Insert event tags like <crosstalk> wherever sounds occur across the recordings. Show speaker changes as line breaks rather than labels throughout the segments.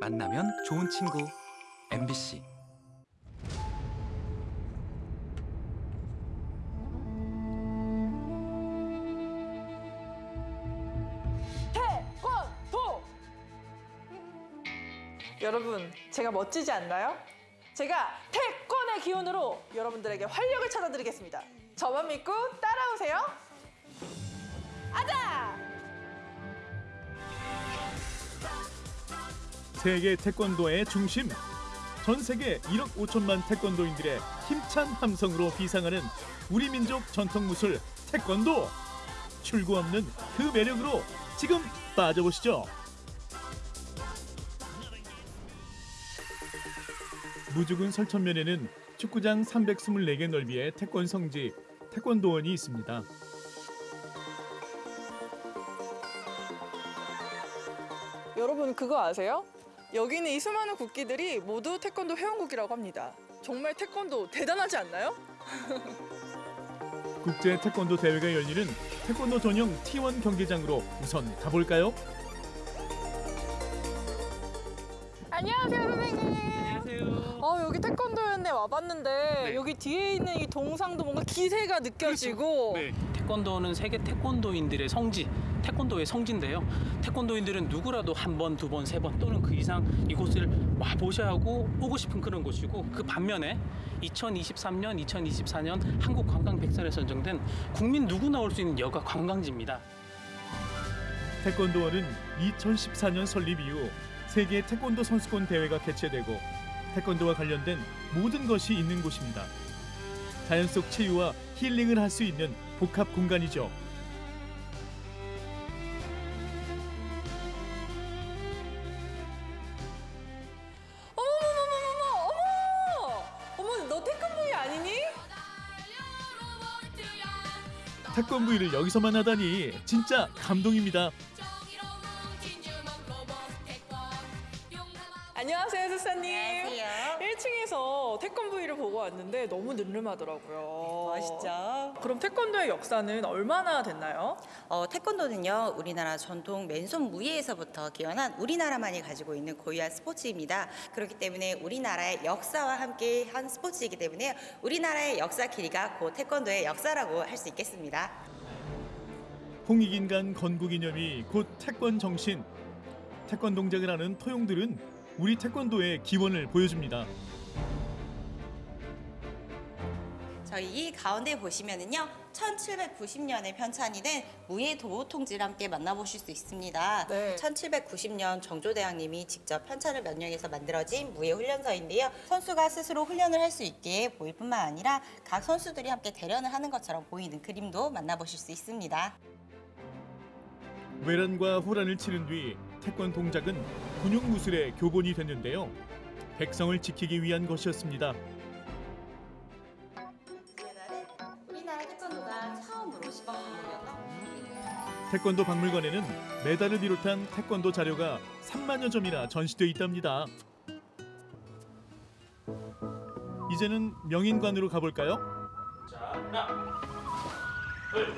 만나면 좋은 친구 MBC
태권도! 여러분, 제가 멋지지 않나요? 제가 태권의 기운으로 여러분들에게 활력을 찾아드리겠습니다. 저만 믿고 따라오세요.
세계 태권도의 중심. 전 세계 1억 5천만 태권도인들의 힘찬 함성으로 비상하는 우리 민족 전통 무술 태권도. 출구 없는 그 매력으로 지금 빠져보시죠. 무주군 설천면에는 축구장 324개 넓이의 태권 성지 태권도원이 있습니다.
여러분 그거 아세요? 여기 있는 이 수많은 국기들이 모두 태권도 회원국이라고 합니다. 정말 태권도 대단하지 않나요? <laughs>
국제 태권도 대회가 열리는 태권도 전용 T1 경기장으로 우선 가볼까요?
안녕하세요 선생님. 안녕하세요. 어 여기 태권도연에 와봤는데 여기 뒤에 있는 이 동상도 뭔가 기세가 느껴지고
네. 태권도는 세계 태권도인들의 성지, 태권도의 성지인데요. 태권도인들은 누구라도 한 번, 두 번, 세 번 또는 그 이상 이곳을 와 보셔야 하고 오고 싶은 그런 곳이고 그 반면에 2023년, 2024년 한국 관광 백선에 선정된 국민 누구나 올 수 있는 여가 관광지입니다.
태권도원은 2014년 설립 이후 세계 태권도 선수권 대회가 개최되고 태권도와 관련된 모든 것이 있는 곳입니다. 자연 속 체유와 힐링을 할 수 있는 복합 공간이죠.
어머머머머머 어머 어머 너 태권도이 아니니?
태권브이를 여기서만 하다니 진짜 감동입니다.
안녕하세요 수사님.
안녕하세요.
1층에서 태권도이를 보고 왔는데 너무 늠름하더라고요.
멋있죠?
그럼 태권도의 역사는 얼마나 됐나요?
어, 태권도는요, 우리나라 전통 맨손 무예에서부터 기원한 우리나라만이 가지고 있는 고유한 스포츠입니다. 그렇기 때문에 우리나라의 역사와 함께 한 스포츠이기 때문에 우리나라의 역사 길이가 곧 태권도의 역사라고 할 수 있겠습니다.
홍익인간 건국 이념이 곧 태권 정신. 태권 동작을 하는 토용들은 우리 태권도의 기원을 보여줍니다.
저희 이 가운데 보시면은요, 1790년에 편찬이 된 무예 도호 통지를 함께 만나보실 수 있습니다.
네.
1790년 정조대왕님이 직접 편찬을 명령해서 만들어진 무예 훈련서인데요. 선수가 스스로 훈련을 할 수 있게 보일 뿐만 아니라 각 선수들이 함께 대련을 하는 것처럼 보이는 그림도 만나보실 수 있습니다.
외란과 호란을 치른 뒤 태권 동작은 군용 무술의 교본이 됐는데요. 백성을 지키기 위한 것이었습니다.
태권도
박물관에는 메달을 비롯한 태권도 자료가 3만여 점이나 전시돼 있답니다. 이제는 명인관으로 가볼까요?
자, 하나, 둘,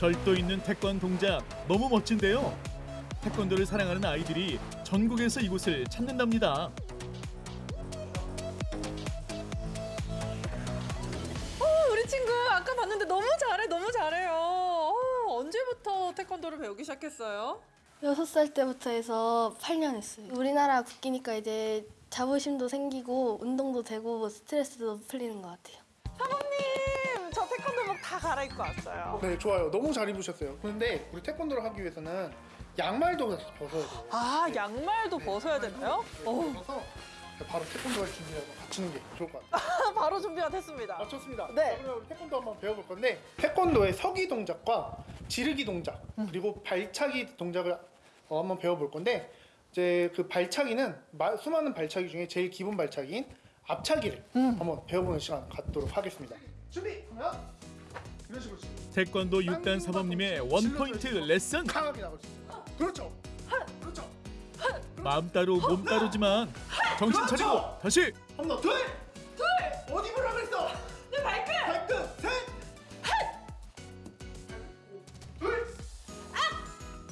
절도 있는 태권 동작 너무 멋진데요. 태권도를 사랑하는 아이들이 전국에서 이곳을 찾는답니다.
어, 우리 친구 아까 봤는데 너무 잘해, 너무 잘해요. 어, 언제부터 태권도를 배우기 시작했어요?
여섯 살 때부터 해서 8년 했어요. 우리나라 국기니까 이제 자부심도 생기고 운동도 되고 스트레스도 풀리는 것 같아요.
다 갈아입고 왔어요.
네, 좋아요. 너무 잘 입으셨어요. 그런데 우리 태권도를 하기 위해서는 양말도 벗어야 돼요.
아, 양말도 벗어야 되나요? 어,
그래서 바로 태권도 할 준비하고 갖추는 게 좋을 것 같아요. <laughs>
바로 준비가 됐습니다.
아, 좋습니다.
네.
그러면 우리 태권도 한번 배워볼 건데 태권도의 서기 동작과 지르기 동작 그리고 발차기 동작을 어, 한번 배워볼 건데 이제 그 발차기는 마- 수많은 발차기 중에 제일 기본 발차기인 앞차기를 한번 배워보는 시간 갖도록 하겠습니다. 준비 식으로
태권도 6단 사범님의 원포인트 레슨
강하게 나갈 수 있어요. 그렇죠. 그렇죠.
마음 따로 몸 따로지만 정신 차리고 다시
한번 더. 둘. 둘. 어디 보라 그랬어? 내 발끝. 발끝. 셋. 둘.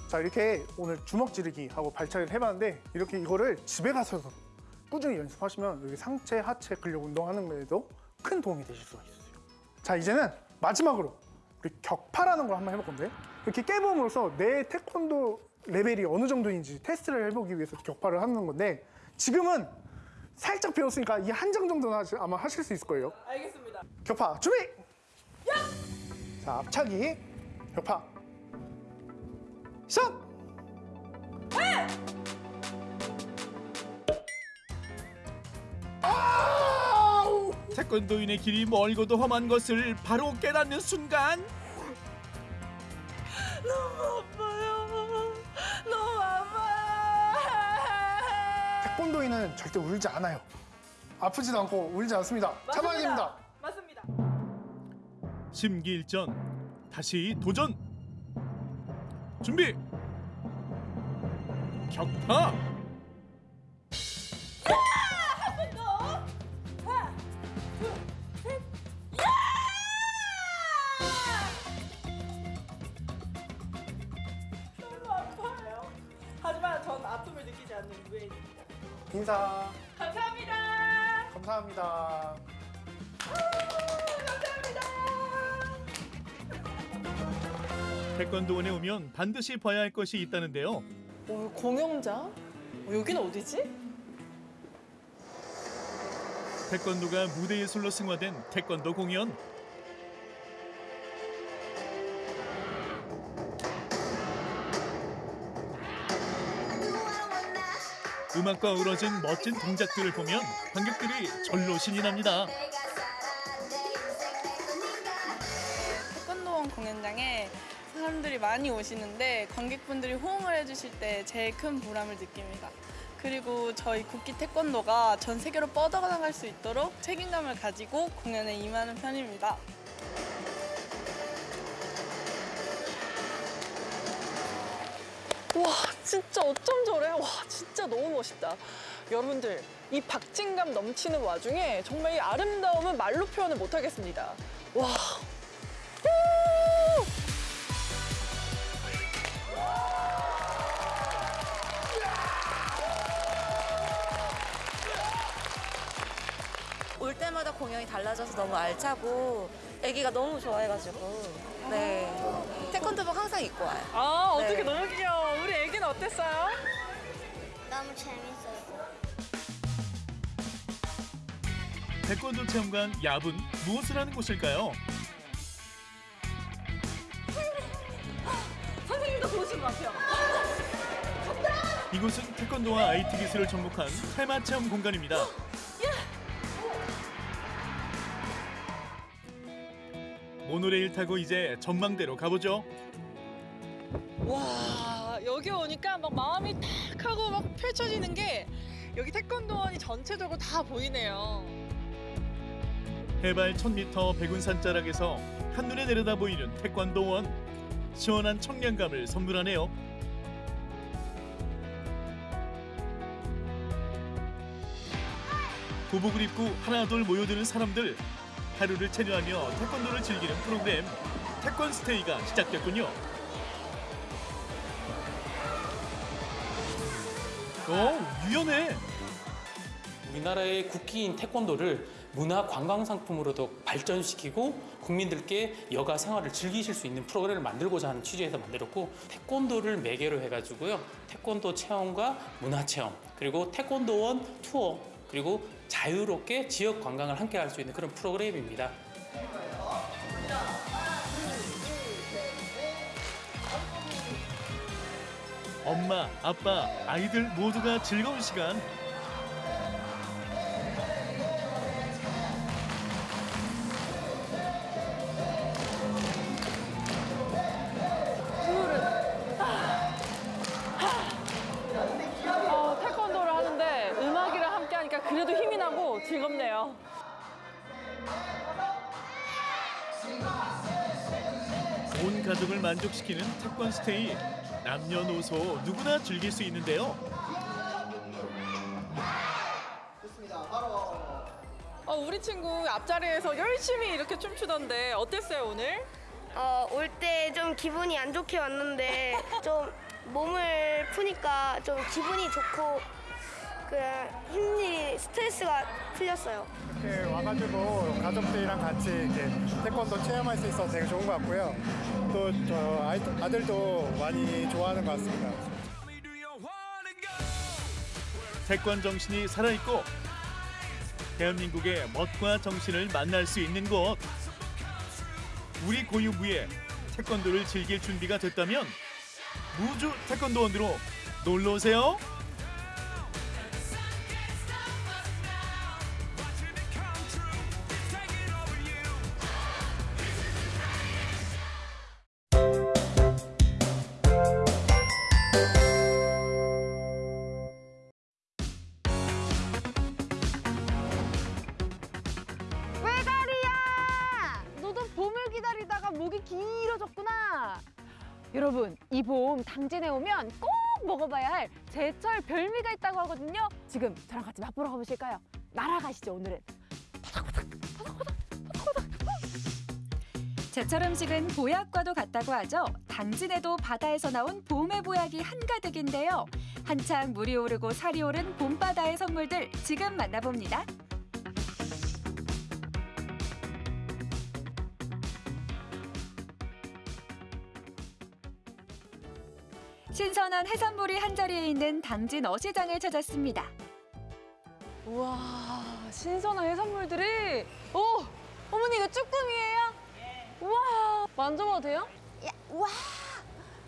자 이렇게 오늘 주먹 지르기 하고 발차기를 해봤는데 이렇게 이거를 집에 가서도 꾸준히 연습하시면 여기 상체, 하체 근력 운동하는 데에도 큰 도움이 되실 수가 있어요. 자 이제는 마지막으로 우리 격파라는 걸 한번 해볼 건데 이렇게 깨봄으로써 내 태권도 레벨이 어느 정도인지 테스트를 해보기 위해서 격파를 하는 건데 지금은 살짝 배웠으니까 이 한 장 정도는 아마 하실 수 있을 거예요.
알겠습니다.
격파 준비! 자 앞차기 격파 시작!
태권도인의 길이 멀고도 험한 것을 바로 깨닫는 순간
너무 아파요. 너무 아파요.
태권도인은 절대 울지 않아요. 아프지도 않고 울지 않습니다. 참아야 됩니다.
맞습니다.
심기일전 다시 도전 준비 격파
인사
감사합니다.
감사합니다.
태권도원에 오면 반드시 봐야 할 것이 있다는데요
오, 공연장? 어, 여기는 어디지?
태권도가 무대 예술로 승화된 태권도 공연 음악과 어우러진 멋진 동작들을 보면 관객들이 절로 신이 납니다.
태권도원 공연장에 사람들이 많이 오시는데 관객분들이 호응을 해주실 때 제일 큰 보람을 느낍니다. 그리고 저희 국기 태권도가 전 세계로 뻗어나갈 수 있도록 책임감을 가지고 공연에 임하는 편입니다.
와 진짜 어쩜 저래? 와 진짜 너무 멋있다. 여러분들 이 박진감 넘치는 와중에 정말 이 아름다움은 말로 표현을 못하겠습니다. 와. 우!
올 때마다 공연이 달라져서 너무 알차고 애기가 너무 좋아해가지고 네 태권도복 항상 입고 와요.
아 어떻게
네.
너무 귀여워. 우리 애기는 어땠어요?
너무 재밌었어.
태권도 체험관 야분 무엇을 하는 곳일까요? <laughs>
선생님도 보신 것 같아요.
이곳은 태권도와 IT 기술을 접목한 테마 체험 공간입니다. 모노레일 타고 이제 전망대로 가보죠.
와 여기 오니까 막 마음이 탁 하고 막 펼쳐지는 게 여기 태권도원이 전체적으로 다 보이네요.
해발 1000m 백운산 자락에서 한눈에 내려다 보이는 태권도원 시원한 청량감을 선물하네요. 도복을 입고 하나둘 모여드는 사람들 하루를 체류하며 태권도를 즐기는 프로그램 태권 스테이가 시작됐군요. 오 유연해.
우리나라의 국기인 태권도를 문화 관광 상품으로도 발전시키고 국민들께 여가 생활을 즐기실 수 있는 프로그램을 만들고자 하는 취지에서 만들었고 태권도를 매개로 해가지고요 태권도 체험과 문화 체험 그리고 태권도원 투어 그리고 자유롭게 지역 관광을 함께 할 수 있는 그런 프로그램입니다.
엄마, 아빠, 아이들 모두가 즐거운 시간.
어, 음악이랑 함께 하니까 그래도 힘이 나고 즐겁네요.
온 가족을 만족시키는 태권 스테이. 남녀노소 누구나 즐길 수 있는데요.
어, 우리 친구 앞자리에서 열심히 이렇게 춤추던데 어땠어요 오늘?
어, 올 때 좀 기분이 안 좋게 왔는데 <laughs> 좀 몸을 푸니까 좀 기분이 좋고 그 힘이 스트레스가 풀렸어요.
이렇게 와가지고 가족들이랑 같이 이렇게 태권도 체험할 수 있어서 되게 좋은 것 같고요. 또 저 아들도 많이 좋아하는 것 같습니다.
태권 정신이 살아있고 대한민국의 멋과 정신을 만날 수 있는 곳 우리 고유부에 태권도를 즐길 준비가 됐다면 무주 태권도원으로 놀러 오세요.
당진에 오면 꼭 먹어봐야 할 제철 별미가 있다고 하거든요. 지금 저랑 같이 맛보러 가보실까요? 날아가시죠, 오늘은.
제철 음식은 보약과도 같다고 하죠. 당진에도 바다에서 나온 봄의 보약이 한가득인데요. 한창 물이 오르고 살이 오른 봄바다의 선물들 지금 만나봅니다. 신선한 해산물이 한자리에 있는 당진 어시장을 찾았습니다.
우와, 신선한 해산물들이. 오, 어머니 이거 쭈꾸미예요? 우와, 만져봐도 돼요? 야, 우와,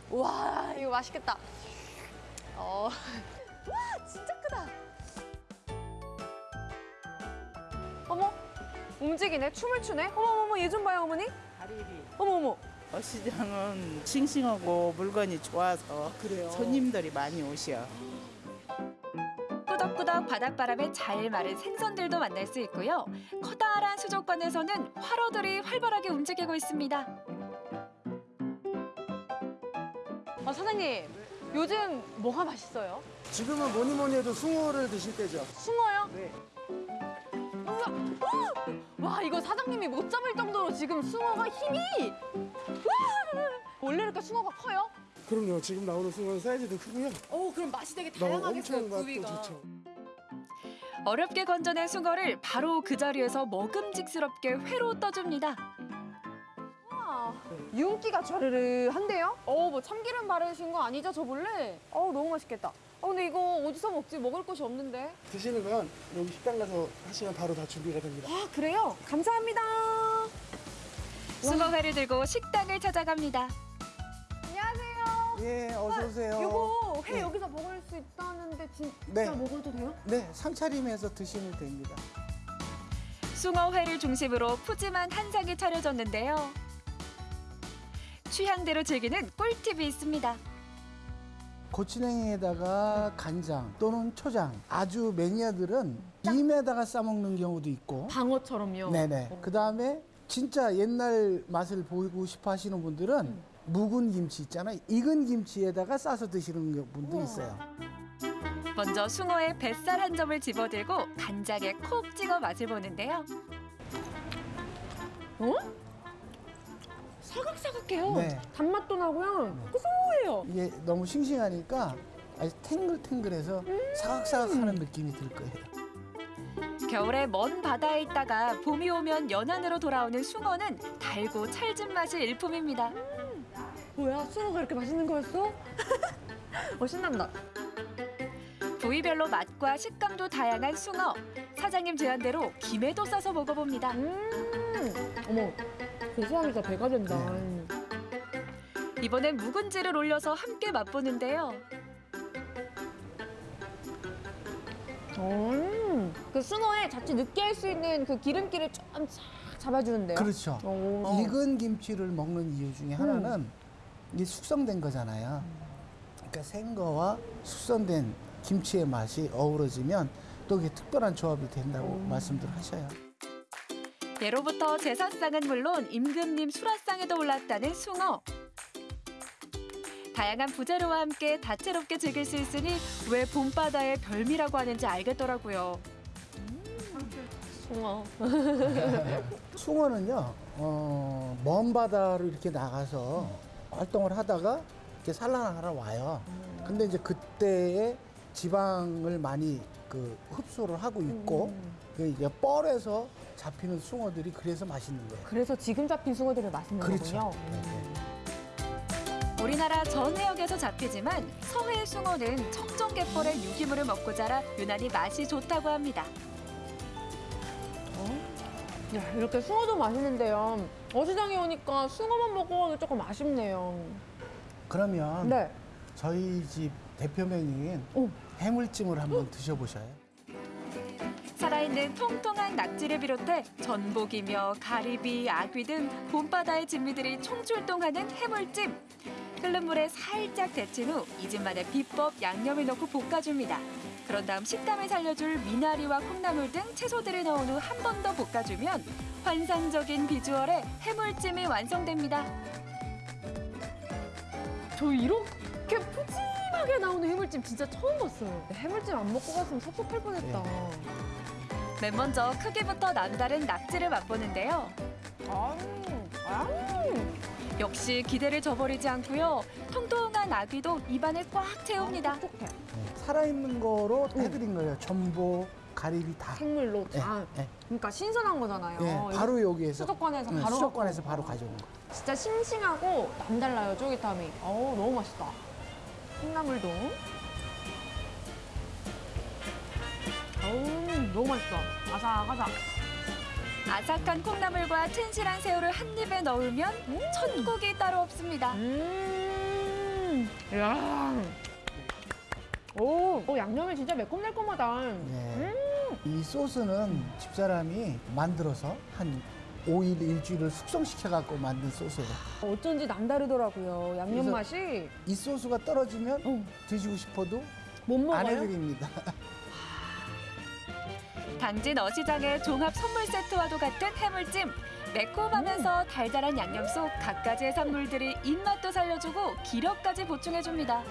우와, 이거 맛있겠다. 어, 와, 진짜 크다. 어머, 움직이네, 춤을 추네. 어머, 어머, 얘 좀 봐요, 어머니.
다리리.
어머, 어머.
어시장은 싱싱하고 물건이 좋아서 손님들이 많이 오셔.
꾸덕꾸덕 바닷바람에 잘 마른 생선들도 만날 수 있고요. 커다란 수족관에서는 화로들이 활발하게 움직이고 있습니다.
아, 사장님, 요즘 뭐가 맛있어요?
지금은 뭐니 뭐니 해도 숭어를 드실 때죠.
숭어요?
네.
어! 와 이거 사장님이 못 잡을 정도로 지금 숭어가 힘이 와! 원래 이렇게 숭어가 커요?
그럼요. 지금 나오는 숭어는 사이즈도 크고요.
어 그럼 맛이 되게 다양하겠어요
좋죠.
어렵게 건져낸 숭어를 바로 그 자리에서 먹음직스럽게 회로 떠줍니다.
와, 윤기가 좌르르 한데요? 어뭐 참기름 바르신 거 아니죠 저 몰래? 어 너무 맛있겠다 어 근데 이거 어디서 먹지 먹을 곳이 없는데
드시는 건 여기 식당 가서 하시면 바로 다 준비가 됩니다.
아 그래요? 감사합니다
숭어회를 들고 식당을 찾아갑니다.
안녕하세요
예, 어서 오세요.
이거 회
네.
여기서 먹을 수 있다는데 진짜
네.
먹어도 돼요?
네, 상차림해서 드시면 됩니다.
숭어회를 중심으로 푸짐한 한상이 차려졌는데요. 취향대로 즐기는 꿀팁이 있습니다.
고추냉이에다가 간장 또는 초장. 아주 매니아들은 김에다가 싸먹는 경우도 있고.
방어처럼요?
네네. 그 다음에 진짜 옛날 맛을 보이고 싶어 하시는 분들은 묵은 김치 있잖아요. 익은 김치에다가 싸서 드시는 분도 있어요.
먼저 숭어의 뱃살 한 점을 집어들고 간장에 콕 찍어 맛을 보는데요.
어? 사각사각해요.
네.
단맛도 나고요. 고소해요.
이게 너무 싱싱하니까 아주 탱글탱글해서 사각사각하는 느낌이 들 거예요.
겨울에 먼 바다에 있다가 봄이 오면 연안으로 돌아오는 숭어는 달고 찰진 맛이 일품입니다.
뭐야? 숭어가 이렇게 맛있는 거였어? <laughs> 어, 신난다.
부위별로 맛과 식감도 다양한 숭어. 사장님 제안대로 김에도 싸서 먹어봅니다.
음, 어머, 고소하니까 배가 된다.
이번엔 묵은지를 올려서 함께 맛보는데요.
음, 그 숭어에 자칫 느끼할 수 있는 그 기름기를 좀싹 잡아주는데요.
그렇죠.
오.
익은 김치를 먹는 이유 중에 하나는 이게 숙성된 거잖아요. 그러니까 생거와 숙성된 김치의 맛이 어우러지면 또 이게 특별한 조합이 된다고 말씀들 하셔요.
예로부터 제사상은 물론 임금님 수라상에도 올랐다는 숭어. 다양한 부재료와 함께 다채롭게 즐길 수 있으니 왜 봄바다의 별미라고 하는지 알겠더라고요.
숭어. <laughs>
숭어는요, 어, 먼 바다로 이렇게 나가서 활동을 하다가 이렇게 산란하러 와요. 근데 이제 그때에 지방을 많이 그 흡수를 하고 있고 그 이제 뻘에서 잡히는 숭어들이 그래서 맛있는 거예요.
그래서 지금 잡힌 숭어들이 맛있는
그렇죠.
거군요.
우리나라 전 해역에서 잡히지만 서해 숭어는 청정갯벌의 유기물을 먹고 자라 유난히 맛이 좋다고 합니다.
야, 이렇게 숭어도 맛있는데요. 어시장에 오니까 숭어만 먹고 조금 아쉽네요.
그러면
네.
저희 집 대표 메뉴인 해물찜을 한번 드셔보셔요.
살아있는 통통한 낙지를 비롯해 전복이며 가리비, 아귀 등 봄바다의 진미들이 총출동하는 해물찜. 끓는 물에 살짝 데친 후 이 집만의 비법 양념을 넣고 볶아줍니다. 그런 다음 식감을 살려줄 미나리와 콩나물 등 채소들을 넣은 후 한 번 더 볶아주면 환상적인 비주얼의 해물찜이 완성됩니다.
저 이렇게 푸짐하게 나오는 해물찜 진짜 처음 봤어요. 해물찜 안 먹고 갔으면 섭섭할 뻔했다.
맨 먼저 크기부터 남다른 낙지를 맛보는데요. 역시 기대를 저버리지 않고요. 통통한 아귀도 입안을 꽉 채웁니다.
살아있는 거로 해드린 거예요. 전복, 가리비 다.
생물로
예,
다.
예.
그러니까 신선한 거잖아요.
예, 바로 여기에서
수족관에서
네,
바로
수족관에서 바로 가져온 거.
진짜 싱싱하고 남달라요 쫄깃함이. 어우 너무 맛있다. 콩나물도. 어우 너무 맛있어. 아삭아삭.
아삭한 콩나물과 튼실한 새우를 한 입에 넣으면 천국이 따로 없습니다.
음. 야. 오, 오 양념이 진짜 매콤달콤하다.
네. 이 소스는 집사람이 만들어서 한 5일, 일주일을 숙성시켜 갖고 만든 소스예요.
어쩐지 남다르더라고요. 양념 맛이.
이 소스가 떨어지면 드시고 싶어도
못 먹어요?
안 해드립니다. <laughs>
당진 어시장의 종합 선물 세트와도 같은 해물찜. 매콤하면서 달달한 양념 속 갖가지의 산물들이 입맛도 살려주고 기력까지 보충해줍니다.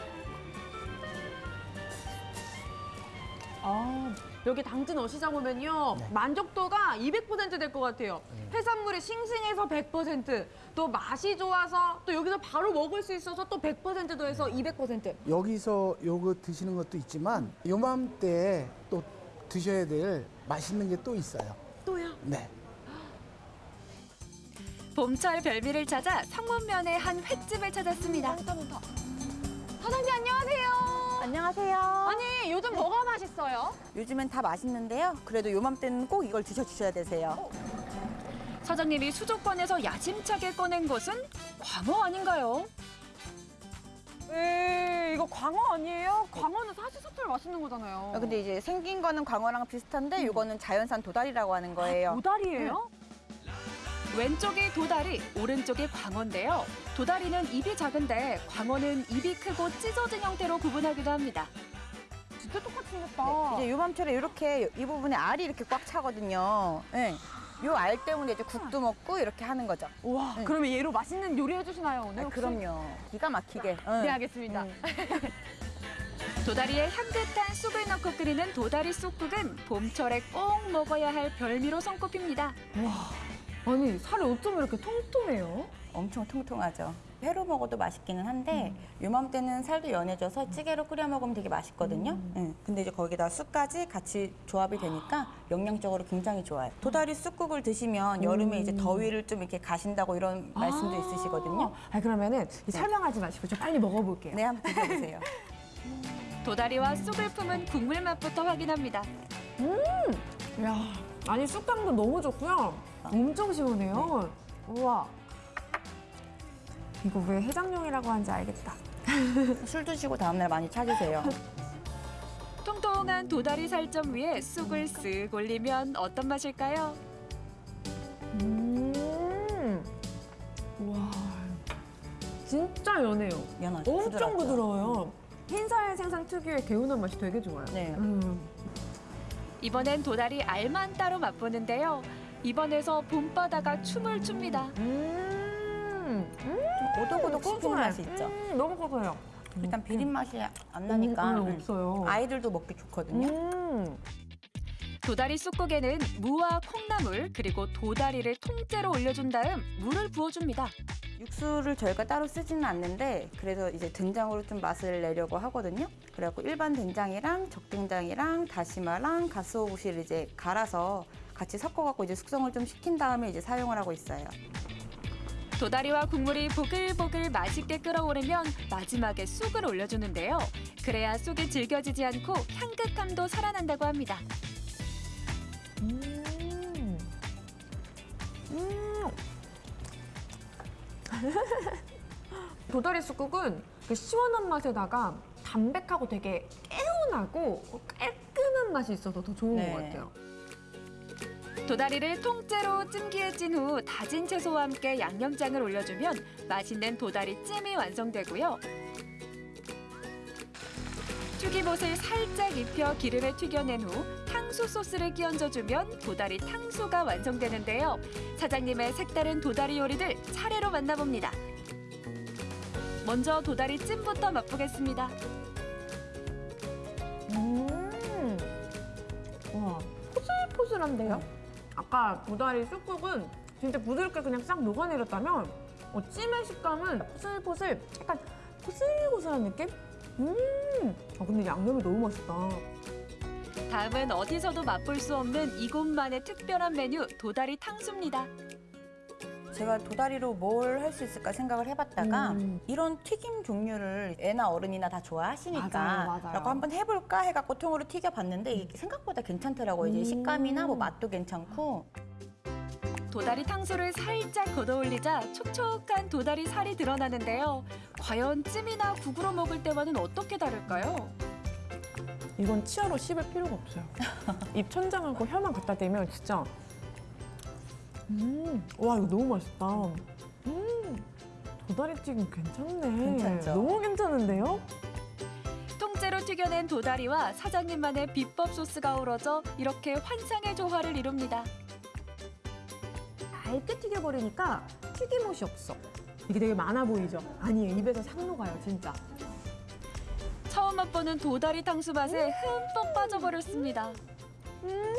아, 여기 당진 어시장 오면요. 만족도가 200%될 것 같아요. 해산물이 싱싱해서 100%, 또 맛이 좋아서 또 여기서 바로 먹을 수 있어서 또 100% 더해서 200%.
여기서 요거 드시는 것도 있지만 요맘때 또 드셔야 될 맛있는 게 또 있어요.
또요?
네.
봄철 별미를 찾아 상문면의 한 횟집을 찾았습니다.
사장님 안녕하세요.
안녕하세요.
아니 요즘 뭐가 맛있어요?
요즘엔 다 맛있는데요. 그래도 요맘때는 꼭 이걸 드셔주셔야 되세요.
사장님이 수족관에서 야심차게 꺼낸 것은 광어 아닌가요?
광어 아니에요? 광어는 사시사철 맛있는 거잖아요.
아, 근데 이제 생긴 거는 광어랑 비슷한데 이거는 자연산 도다리라고 하는 거예요.
도다리예요?
왼쪽이 도다리, 오른쪽이 광어인데요. 도다리는 입이 작은데 광어는 입이 크고 찢어진 형태로 구분하기도 합니다.
진짜 똑같이 생겼다.
네, 이제 요맘철에 이렇게 이 부분에 알이 이렇게 꽉 차거든요. 네. 요 알 때문에 이제 국도 먹고 이렇게 하는 거죠.
와,
네.
그러면 얘로 맛있는 요리 해주시나요 오늘?
아,
혹시?
그럼요. 기가 막히게. 응.
네 알겠습니다. <laughs>
도다리에 향긋한 쑥을 넣고 끓이는 도다리 쑥국은 봄철에 꼭 먹어야 할 별미로 손꼽힙니다.
와, 아니 살이 어쩜 이렇게 통통해요?
엄청 통통하죠. 회로 먹어도 맛있기는 한데 요맘때는 살도 연해져서 찌개로 끓여 먹으면 되게 맛있거든요. 예, 근데 이제 거기다 쑥까지 같이 조합이 되니까 영양적으로 굉장히 좋아요. 도다리 쑥국을 드시면 여름에 이제 더위를 좀 이렇게 가신다고 이런 말씀도 있으시거든요.
아 그러면은 이 설명하지 마시고 좀 빨리 먹어볼게요.
네, 한번 드셔보세요. <laughs>
도다리와 쑥을 품은 국물 맛부터 확인합니다.
음, 야, 아니 쑥향도 너무 좋고요. 엄청 시원해요. 우와. 이거 왜 해장용이라고 하는지 알겠다. <laughs>
술 드시고 다음날 많이 찾으세요. <laughs>
통통한 도다리 살점 위에 쑥을 쓱 올리면 어떤 맛일까요?
음, 와, 진짜 연해요.
연하죠.
엄청
부드럽죠.
부드러워요. 흰살 생선 특유의 개운한 맛이 되게 좋아요.
네.
음.
이번엔 도다리 알만 따로 맛보는데요. 입안에서 봄바다가 춤을 춥니다.
음,
좀 오독오독 씹히는
고소해.
맛이 있죠.
음, 너무 고소해요.
일단 비린 맛이 안 나니까
음, 음, 없어요.
아이들도 먹기 좋거든요.
음.
도다리 쑥국에는 무와 콩나물 그리고 도다리를 통째로 올려준 다음 물을 부어줍니다.
육수를 저희가 따로 쓰지는 않는데 그래서 이제 된장으로 좀 맛을 내려고 하거든요. 그래갖고 일반 된장이랑 적된장이랑 다시마랑 가스오부시를 이제 갈아서 같이 섞어갖고 이제 숙성을 좀 시킨 다음에 이제 사용을 하고 있어요.
도다리와 국물이 보글보글 맛있게 끓어오르면 마지막에 쑥을 올려주는데요. 그래야 쑥이 질겨지지 않고 향긋함도 살아난다고 합니다.
음. 음. <laughs> 도다리 쑥국은 그 시원한 맛에다가 담백하고 되게 개운하고 깔끔한 맛이 있어서 더 좋은
네.
것 같아요.
도다리를 통째로 찜기에 찐 후 다진 채소와 함께 양념장을 올려주면 맛있는 도다리 찜이 완성되고요. 튀김옷을 살짝 입혀 기름에 튀겨낸 후 탕수 소스를 끼얹어주면 도다리 탕수가 완성되는데요. 사장님의 색다른 도다리 요리들 차례로 만나봅니다. 먼저 도다리 찜부터 맛보겠습니다.
음. 와, 포슬포슬한데요? 아까 도다리 쑥국은 진짜 부드럽게 그냥 싹 녹아내렸다면 어, 찜의 식감은 포슬포슬 약간 고슬고슬한 느낌? 음. 아, 근데 양념이 너무 맛있다.
다음은 어디서도 맛볼 수 없는 이곳만의 특별한 메뉴 도다리 탕수입니다.
제가 도다리로 뭘 할 수 있을까 생각을 해봤다가
음.
이런 튀김 종류를 애나 어른이나 다 좋아하시니까
맞아요, 맞아요.
라고 한번 해볼까 해갖고 통으로 튀겨봤는데 이게 생각보다 괜찮더라고요. 이제
음.
식감이나 뭐 맛도 괜찮고
도다리 탕수를 살짝 걷어올리자 촉촉한 도다리 살이 드러나는데요. 과연 찜이나 국으로 먹을 때와는 어떻게 다를까요?
이건 치아로 씹을 필요가 없어요. 입 천장하고 혀만 갖다 대면 진짜 음, 와 이거 너무 맛있다. 음, 도다리 튀김 괜찮네.
괜찮죠?
너무 괜찮은데요?
통째로 튀겨낸 도다리와 사장님만의 비법 소스가 어우러져 이렇게 환상의 조화를 이룹니다.
얇게 튀겨버리니까 튀김옷이 없어. 이게 되게 많아 보이죠? 아니에요. 입에서 싹 녹아요, 진짜.
처음 맛보는 도다리 탕수 맛에 흠뻑 빠져버렸습니다.
음,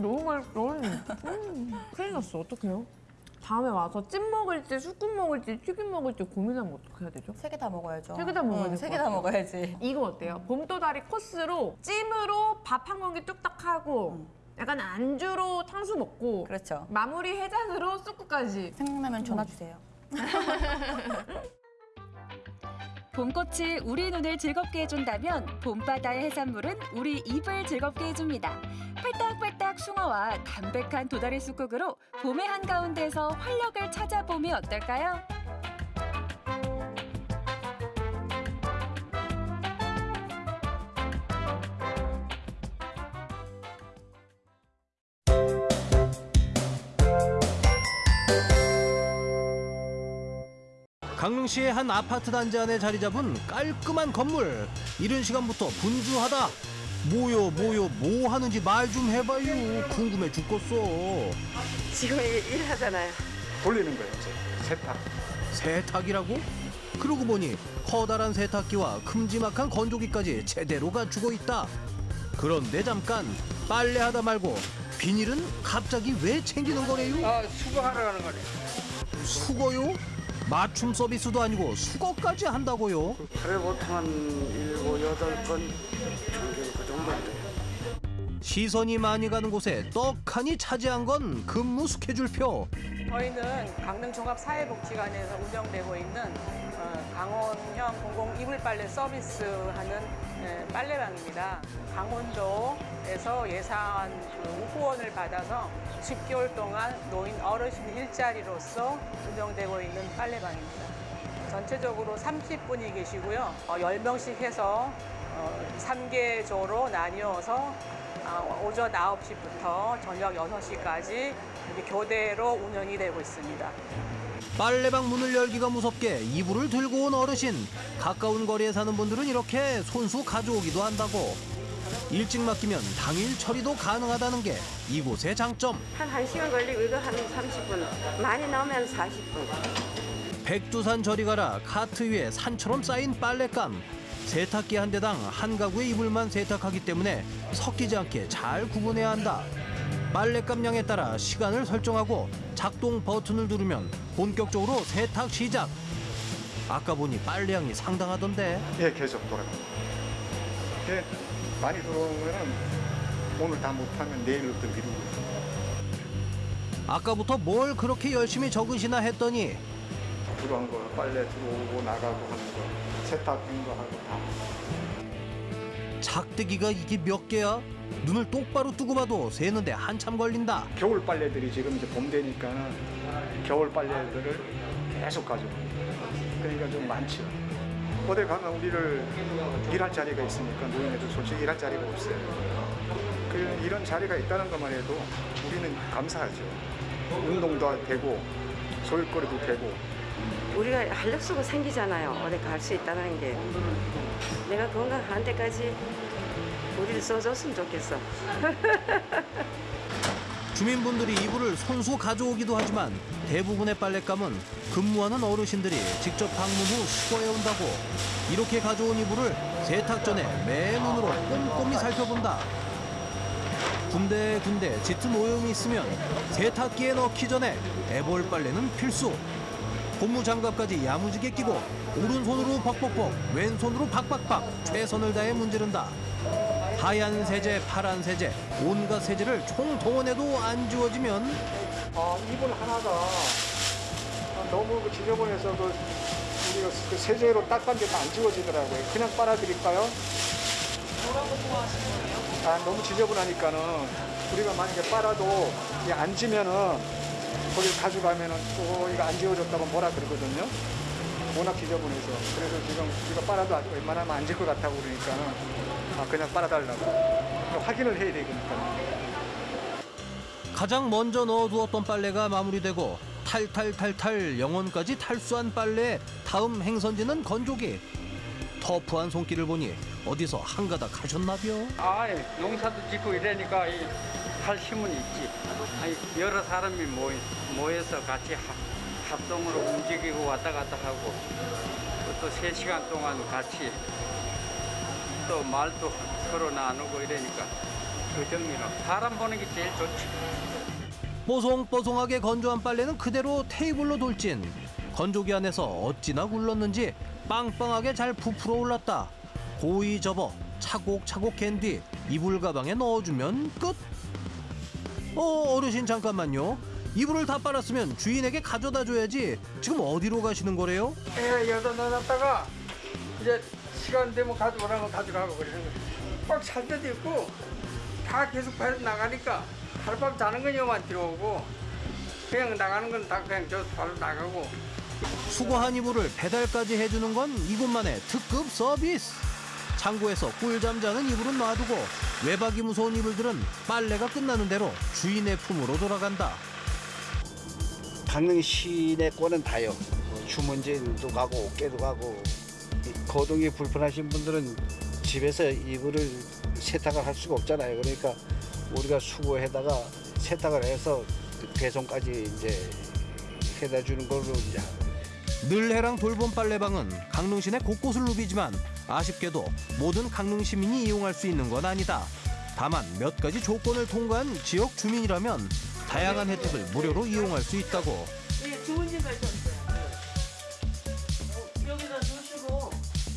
너무 맛있어. 음, 큰일 났어. 어떡해요? 다음에 와서 찜 먹을지, 쑥국 먹을지, 튀김 먹을지 고민하면 어떻게 해야 되죠?
세 개 다 먹어야죠.
세 개 다 먹어야
응, 될세것개 다. 먹어야지.
이거 어때요? 봄도다리 코스로 찜으로 밥 한 공기 뚝딱 하고 약간 안주로 탕수 먹고
그렇죠.
마무리 해장으로 쑥국까지
생각나면 전화 주세요. <laughs>
봄꽃이 우리 눈을 즐겁게 해준다면 봄바다의 해산물은 우리 입을 즐겁게 해줍니다. 팔딱팔딱 숭어와 담백한 도다리 쑥국으로 봄의 한가운데서 활력을 찾아보면 어떨까요?
강릉시의 한 아파트 단지 안에 자리 잡은 깔끔한 건물. 이른 시간부터 분주하다. 뭐요 뭐요 뭐 하는지 말 좀 해봐요. 궁금해 죽겠어.
지금 일 하잖아요.
돌리는 거예요. 세탁. 세탁이라고? 그러고 보니 커다란 세탁기와 큼지막한 건조기까지 제대로 갖추고 있다. 그런데 잠깐 빨래하다 말고 비닐은 갑자기 왜 챙기는 거래요?
아, 수거하러 가는 거네.
수거요? 맞춤 서비스도 아니고 수거까지 한다고요?
하루에 보통 한 일곱, 여덟 건 평균 그 정도인데.
시선이 많이 가는 곳에 떡하니 차지한 건 근무 스케줄표.
저희는 강릉종합사회복지관에서 운영되고 있는 어, 강원형 공공 이불 빨래 서비스하는 예, 빨래방입니다. 강원도에서 예산 그 후원을 받아서 10개월 동안 노인 어르신 일자리로서 운영되고 있는 빨래방입니다. 전체적으로 30분이 계시고요. 어, 10명씩 해서 어, 3개조로 나뉘어서 아, 오전 9시부터 저녁 6시까지 이렇게 교대로 운영이 되고 있습니다.
빨래방 문을 열기가 무섭게 이불을 들고 온 어르신. 가까운 거리에 사는 분들은 이렇게 손수 가져오기도 한다고. 일찍 맡기면 당일 처리도 가능하다는 게 이곳의 장점.
한 1시간 걸리고 이거 한 30분. 많이 나오면 40분.
백두산 저리 가라 카트 위에 산처럼 쌓인 빨랫감. 세탁기 한 대당 한 가구의 이불만 세탁하기 때문에 섞이지 않게 잘 구분해야 한다. 빨랫감량에 따라 시간을 설정하고 작동 버튼을 누르면 본격적으로 세탁 시작. 아까 보니 빨래량이 상당하던데.
예, 계속 돌아갑니다. 예, 많이 들어오면은 오늘 다 못하면 내일부터 미루고 있어요.
아까부터 뭘 그렇게 열심히 적으시나 했더니
들어온 거 빨래 들어오고 나가고 하는 거 세탁한 거 하고 다.
작대기가 이게 몇 개야? 눈을 똑바로 뜨고 봐도 세는데 한참 걸린다.
겨울 빨래들이 지금 이제 봄 되니까는 겨울 빨래들을 계속 가져옵니다. 그러니까 좀 많죠. 어디 가면 우리를 일할 자리가 있으니까 노인네들 솔직히 일할 자리가 없어요. 그 이런 자리가 있다는 것만 해도 우리는 감사하죠. 운동도 되고 소일거리도 되고
우리가 활력소가 생기잖아요. 어디 갈 수 있다는 게. 내가 건강한 데까지 우리를 써줬으면 좋겠어. <laughs>
주민분들이 이불을 손수 가져오기도 하지만 대부분의 빨랫감은 근무하는 어르신들이 직접 방문 후 수거해 온다고 이렇게 가져온 이불을 세탁 전에 맨눈으로 꼼꼼히 살펴본다. 군데군데 짙은 오염이 있으면 세탁기에 넣기 전에 애벌 빨래는 필수. 고무 장갑까지 야무지게 끼고 오른손으로 벅벅벅 왼손으로 박박박 최선을 다해 문지른다. 하얀 세제, 파란 세제, 온갖 세제를 총동원해도 안 지워지면
아, 이불 하나가 너무 그 지저분해서 그 우리가 그 세제로 닦았는데 안 지워지더라고요. 그냥 빨아드릴까요?
뭐라고 좋아하시는 거예요?
아, 너무 지저분하니까는 우리가 만약에 빨아도 이게 안 지면은 거기 가져가면은 또 이거 안 지워졌다고 뭐라 그러거든요. 워낙 지저분해서. 그래서 지금 우리가 빨아도 웬만하면 안 질 것 같다고 그러니까는 아, 그냥 빨아달라고. 확인을 해야 되니까.
가장 먼저 넣어두었던 빨래가 마무리되고 탈탈탈탈 영혼까지 탈수한 빨래에 다음 행선지는 건조기. 터프한 손길을 보니 어디서 한 가닥 하셨나벼?
아, 농사도 짓고 이러니까 이할 힘은 있지. 아니, 여러 사람이 모이, 모여서 같이 합, 합동으로 움직이고 왔다 갔다 하고 또 세 시간 동안 같이 또 말도 서로 나누고 이러니까 그 정리로 사람 보는 게 제일 좋지.
뽀송뽀송하게 건조한 빨래는 그대로 테이블로 돌진. 건조기 안에서 어찌나 굴렀는지 빵빵하게 잘 부풀어 올랐다. 고이 접어 차곡차곡 캔뒤 이불 가방에 넣어주면 끝. 어 어르신 잠깐만요. 이불을 다 빨았으면 주인에게 가져다 줘야지. 지금 어디로 가시는 거래요?
예, 여기다 넣어놨다가 이제 시간 되면 가져오라면 가져가고 그러는 거야. 꽉찰 때도 있고 다 계속 배서 나가니까 하룻밤 자는 거냐만 들어오고 그냥 나가는 건 다 그냥 저 바로 나가고
수거 한 이불을 배달까지 해주는 건 이곳만의 특급 서비스. 창고에서 꿀잠 자는 이불은 놔두고 외박이 무서운 이불들은 빨래가 끝나는 대로 주인의 품으로 돌아간다.
강릉 시내 거는 다요. 뭐 주문진도 가고 어깨도 가고 이 거동이 불편하신 분들은 집에서 이불을 세탁을 할 수가 없잖아요. 그러니까 우리가 수거해다가 세탁을 해서 배송까지 이제 해다 주는 걸로 이제
늘해랑 돌봄 빨래방은 강릉 시내 곳곳을 누비지만 아쉽게도 모든 강릉 시민이 이용할 수 있는 건 아니다. 다만 몇 가지 조건을 통과한 지역 주민이라면 다양한 혜택을 무료로 이용할 수 있다고.
예, 주문진 가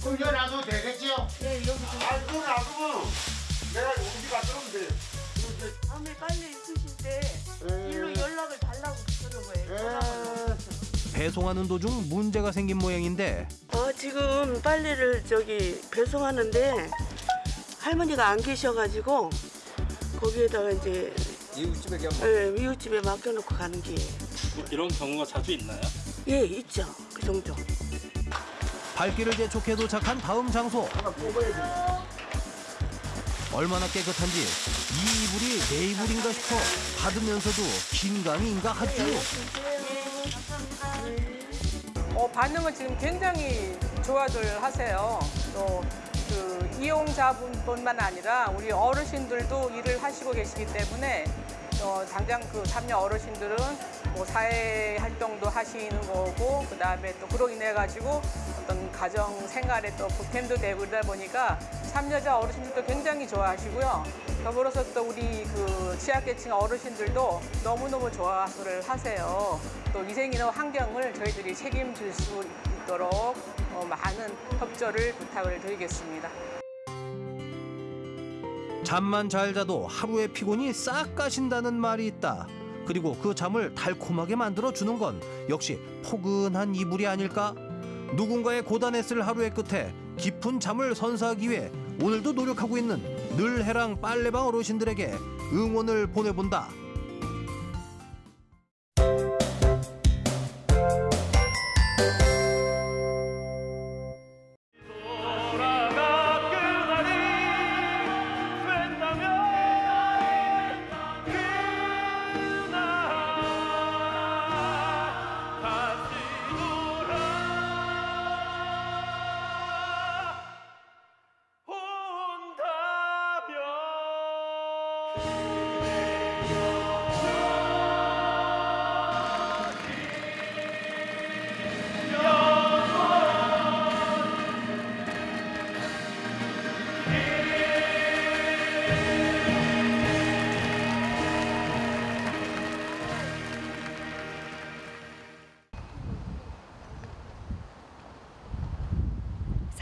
그럼 여기 놔도 되겠지요?
네, 여기 좀.
아, 그거 놔두면 내가 용기 가져오면 돼.
다음에 빨래 있으실 때
예.
일로 연락을 달라고 그러는 거예요. 전화번호.
배송하는 도중 문제가 생긴 모양인데
어, 지금 빨래를 저기 배송하는데 할머니가 안 계셔가지고 거기에다가 이제
이웃집에 그냥
예, 이웃집에 맡겨놓고 가는 게
이런 경우가 자주 있나요?
예, 있죠. 그 정도.
발길을 재촉해 도착한 다음 장소. 얼마나 깨끗한지 이 이불이 내 이불인가 싶어 받으면서도 긴강인가 하죠.
어, 반응은 지금 굉장히 좋아들 하세요. 또 그 이용자분뿐만 아니라 우리 어르신들도 일을 하시고 계시기 때문에 어, 당장 그 삼녀 어르신들은 뭐 사회 활동도 하시는 거고 그 다음에 또 그로 인해 가지고 어떤 가정 생활에 또 보탬도 되고 그러다 보니까 참여자 어르신들도 굉장히 좋아하시고요. 더불어서 또 우리 그 취약계층 어르신들도 너무너무 좋아를 하세요. 또 위생이나 환경을 저희들이 책임질 수 있도록 어, 많은 협조를 부탁을 드리겠습니다.
잠만 잘 자도 하루의 피곤이 싹 가신다는 말이 있다. 그리고 그 잠을 달콤하게 만들어 주는 건 역시 포근한 이불이 아닐까? 누군가의 고단했을 하루의 끝에 깊은 잠을 선사하기 위해 오늘도 노력하고 있는 늘 해랑 빨래방 어르신들에게 응원을 보내본다.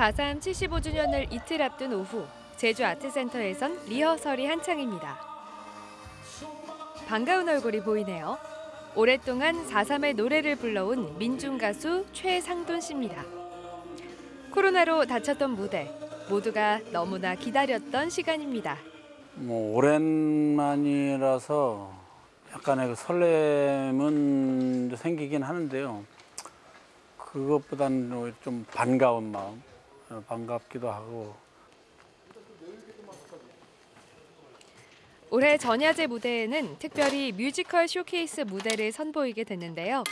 사삼 75주년을 이틀 앞둔 오후 제주 아트센터에선 리허설이 한창입니다. 반가운 얼굴이 보이네요. 오랫동안 4.3의 노래를 불러온 민중 가수 최상돈 씨입니다. 코로나로 다쳤던 무대 모두가 너무나 기다렸던 시간입니다.
뭐 오랜만이라서 약간의 그 설렘은 생기긴 하는데요. 그것보다는 좀 반가운 마음, 어, 반갑기도 하고
올해 전야제 무대에는 특별히 뮤지컬 쇼케이스 무대를 선보이게 됐는데요.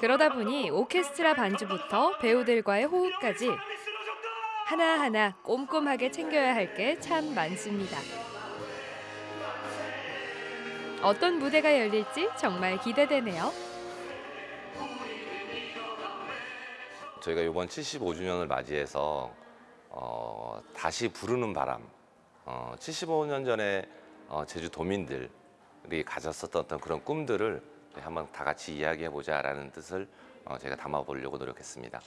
그러다 보니 오케스트라 반주부터 배우들과의 호흡까지 하나하나 꼼꼼하게 챙겨야 할 게 참 많습니다. 어떤 무대가 열릴지 정말 기대되네요.
저희가 이번 75주년을 맞이해서 어, 다시 부르는 바람, 어, 75년 전에 어, 제주 도민들이 가졌었던 어떤 그런 꿈들을 한번 다 같이 이야기해 보자 라는 뜻을 어, 제가 담아 보려고 노력했습니다.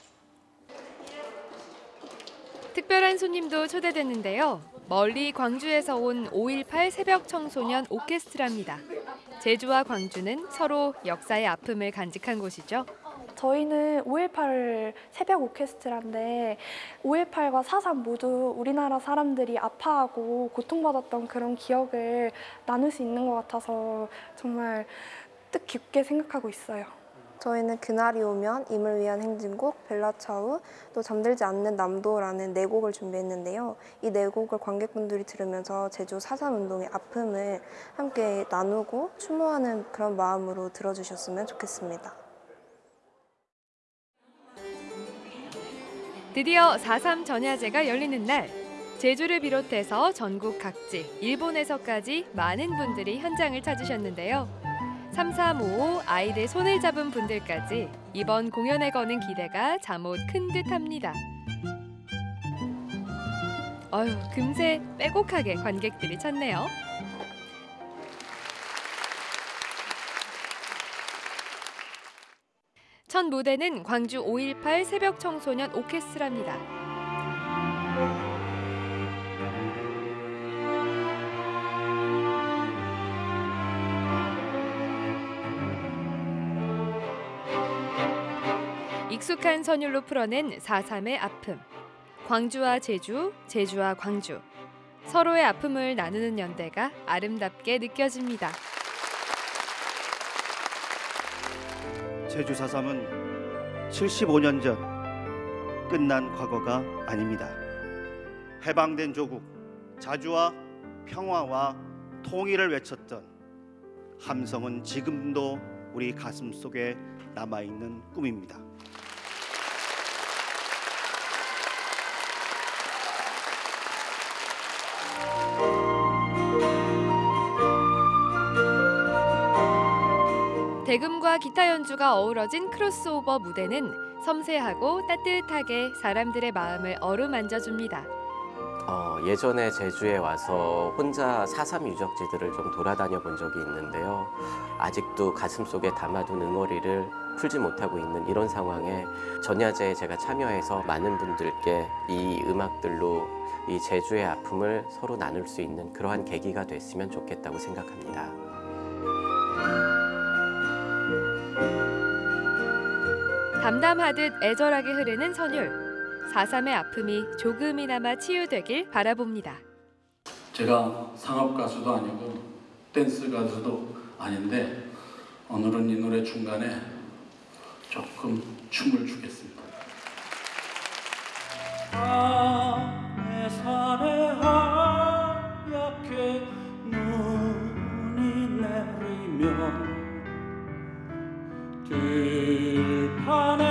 특별한 손님도 초대됐는데요. 멀리 광주에서 온 5.18 새벽 청소년 오케스트라입니다. 제주와 광주는 서로 역사의 아픔을 간직한 곳이죠.
저희는 5.18 새벽 오케스트라인데 5.18과 4.3 모두 우리나라 사람들이 아파하고 고통받았던 그런 기억을 나눌 수 있는 것 같아서 정말 뜻깊게 생각하고 있어요.
저희는 그날이 오면 임을 위한 행진곡, 벨라차우, 또 잠들지 않는 남도라는 네 곡을 준비했는데요. 이 네 곡을 관객분들이 들으면서 제주 4.3 운동의 아픔을 함께 나누고 추모하는 그런 마음으로 들어주셨으면 좋겠습니다.
드디어 4.3 전야제가 열리는 날 제주를 비롯해서 전국 각지, 일본에서까지 많은 분들이 현장을 찾으셨는데요. 3355 아이들 손을 잡은 분들까지 이번 공연에 거는 기대가 잠옷 큰 듯합니다. 어휴, 금세 빼곡하게 관객들이 찾네요. 첫 무대는 광주 5.18 새벽 청소년 오케스트라입니다. 익숙한 선율로 풀어낸 4.3의 아픔. 광주와 제주, 제주와 광주. 서로의 아픔을 나누는 연대가 아름답게 느껴집니다.
제주 4.3은 75년 전 끝난 과거가 아닙니다. 해방된 조국, 자주와 평화와 통일을 외쳤던 함성은 지금도 우리 가슴 속에 남아 있는 꿈입니다.
대금과 기타 연주가 어우러진 크로스오버 무대는 섬세하고 따뜻하게 사람들의 마음을 어루만져 줍니다.
어, 예전에 제주에 와서 혼자 4.3 유적지들을 좀 돌아다녀 본 적이 있는데요. 아직도 가슴속에 담아둔 응어리를 풀지 못하고 있는 이런 상황에 전야제에 제가 참여해서 많은 분들께 이 음악들로 이 제주의 아픔을 서로 나눌 수 있는 그러한 계기가 됐으면 좋겠다고 생각합니다.
담담하듯 애절하게 흐르는 선율. 4.3의 아픔이 조금이나마 치유되길 바라봅니다.
제가 상업 가수도 아니고 댄스 가수도 아닌데 오늘은 이 노래 중간에 조금 춤을 추겠습니다.
밤에 산에 하얗게 눈이 내리면 들판에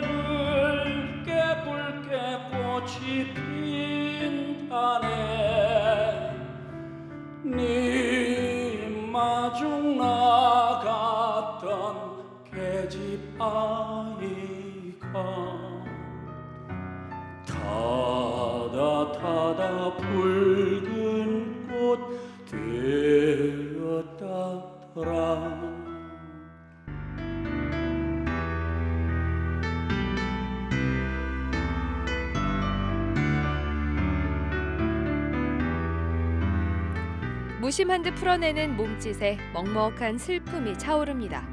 붉게 붉게 꽃이 핀다네 네 마중 나갔던 계집 아이가 타다 타다 붉은 꽃 되었다더라
무심한 듯 풀어내는 몸짓에 먹먹한 슬픔이 차오릅니다.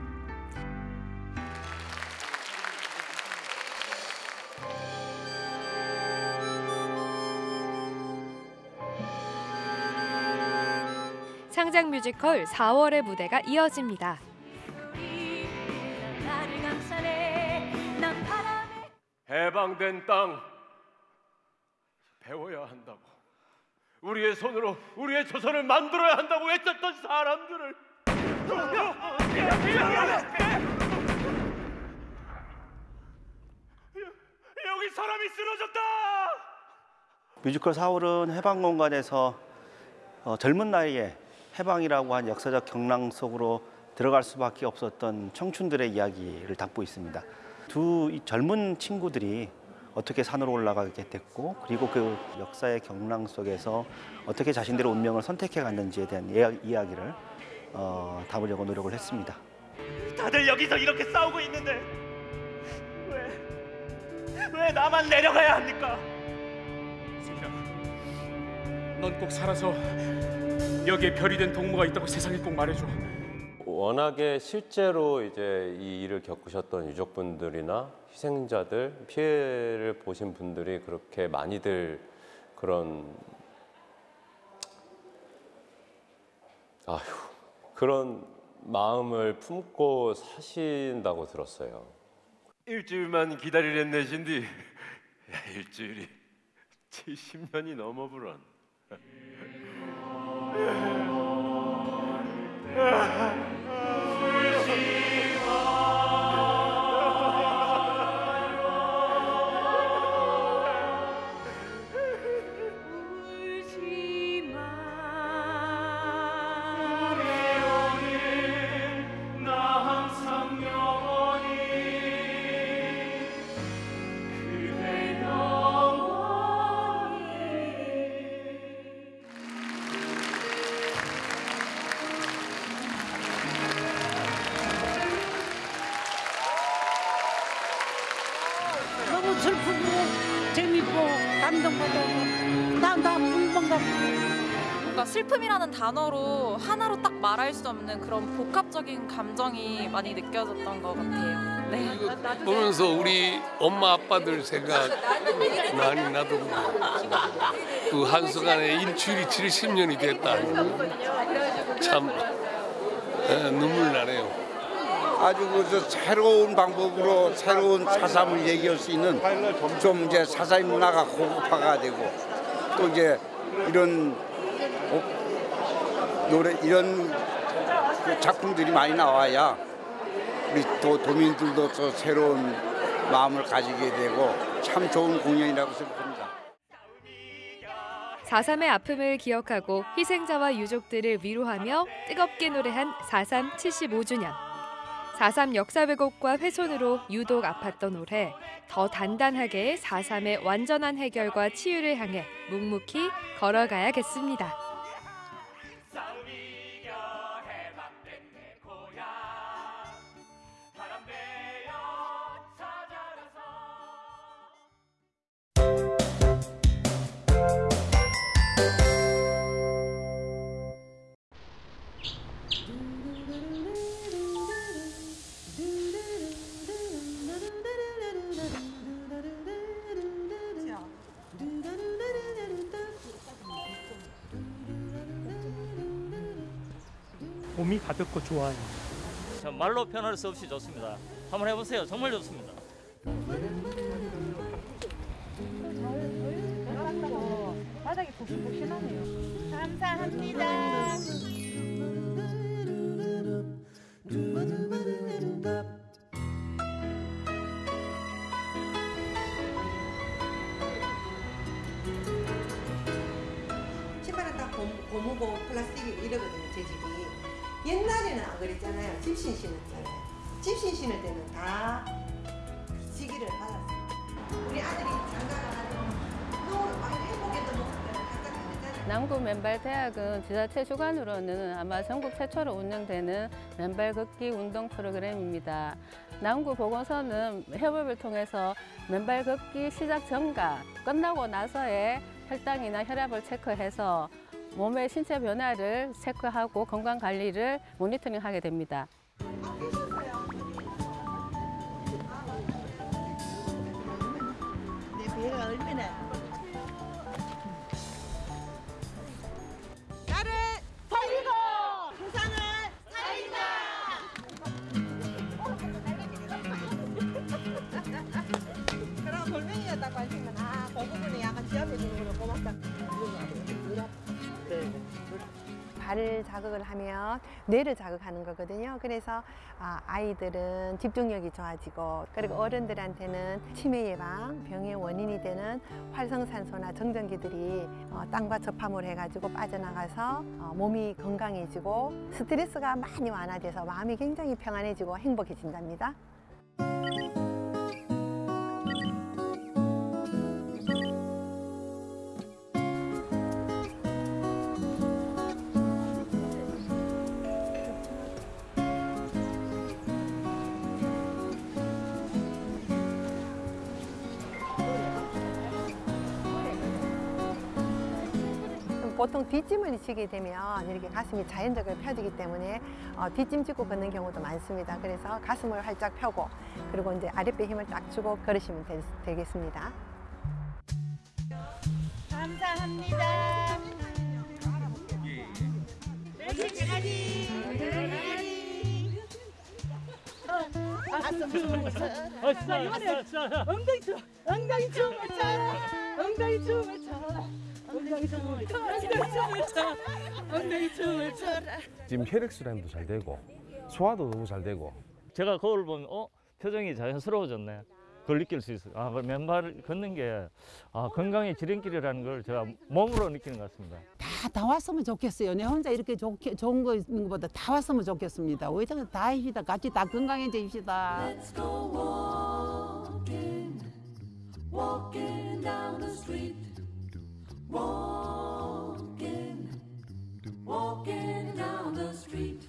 상장 뮤지컬 4월의 무대가 이어집니다.
해방된 땅 배워야 한다고 우리의 손으로 우리의 조선을 만들어야 한다고 외쳤던 사람들을 여기 사람이 쓰러졌다
뮤지컬 4월은 해방 공간에서 어, 젊은 나이에 해방이라고 한 역사적 경랑 속으로 들어갈 수밖에 없었던 청춘들의 이야기를 담고 있습니다. 두이 젊은 친구들이 어떻게 산으로 올라가게 됐고 그리고 그 역사의 경랑 속에서 어떻게 자신들의 운명을 선택해 갔는지에 대한 이야- 이야기를 어, 담으려고 노력을 했습니다.
다들 여기서 이렇게 싸우고 있는데 왜 왜 나만 내려가야 합니까?
넌꼭 살아서 여기에 별이 된 동무가 있다고 세상에 꼭 말해줘.
워낙에 실제로 이제 이 일을 겪으셨던 유족분들이나 희생자들, 피해를 보신 분들이 그렇게 많이들 그런 아휴 그런 마음을 품고 사신다고 들었어요.
일주일만 기다리는 내신디 일주일이 70년이 넘어부런
뭔가 슬픔이라는 단어로 하나로 딱 말할 수 없는 그런 복합적인 감정이 많이 느껴졌던 것 같아요. 네.
보면서 우리 엄마 아빠들 생각 많이 나도 그 한순간에 일주일이 70년이 됐다 참 에, 눈물 나네요.
아주 그 새로운 방법으로 새로운 사삼을 얘기할 수 있는 좀 이제 사사의 문화가 고급화가 되고 또 이제 이런 어, 노래 이런 그 작품들이 많이 나와야 우리 또 도민들도 또 새로운 마음을 가지게 되고 참 좋은 공연이라고 생각합니다.
4.3의 아픔을 기억하고 희생자와 유족들을 위로하며 뜨겁게 노래한 4.3 75주년. 4.3 역사 왜곡과 훼손으로 유독 아팠던 올해 더 단단하게 4.3의 완전한 해결과 치유를 향해 묵묵히 걸어가야겠습니다.
봄이 가볍고 좋아요.
참 말로 표현할 수 없이 좋습니다. 한번 해보세요. 정말 좋습니다.
대학은 지자체 주관으로는 아마 전국 최초로 운영되는 맨발 걷기 운동 프로그램입니다. 남구 보건소는 협업을 통해서 맨발 걷기 시작 전과 끝나고 나서의 혈당이나 혈압을 체크해서 몸의 신체 변화를 체크하고 건강 관리를 모니터링하게 됩니다.
발을 자극을 하면 뇌를 자극하는 거거든요. 그래서 아, 아이들은 집중력이 좋아지고 그리고 어른들한테는 치매 예방, 병의 원인이 되는 활성산소나 정전기들이 어, 땅과 접함을 해가지고 빠져나가서 어, 몸이 건강해지고 스트레스가 많이 완화돼서 마음이 굉장히 평안해지고 행복해진답니다. 보통 뒷짐을 지게 되면 이렇게 가슴이 자연적으로 펴지기 때문에 어, 뒷짐 짚고 걷는 경우도 많습니다. 그래서 가슴을 활짝 펴고 그리고 이제 아랫배 힘을 딱 주고 걸으시면 되, 되겠습니다.
감사합니다. 엉덩이 춤, 엉덩이 춤 춤을 춰. 엉덩이 춤을 춰. 엉덩이 춤을 춰라.
지금 혈액순환도 잘 되고 소화도 너무 잘 되고
제가 거울 보면 어 표정이 자연스러워졌네. 그걸 느낄 수 있어요. 아, 그 맨발 걷는 게 아, 건강의 지름길이라는 걸 제가 몸으로 느끼는 것 같습니다.
다, 다 왔으면 좋겠어요. 내 혼자 이렇게 좋게, 좋은 거 있는 것보다 다 왔으면 좋겠습니다. 왜 저거 다 합시다. 같이 다 건강해집시다.
Let's go Walking, walking down the street.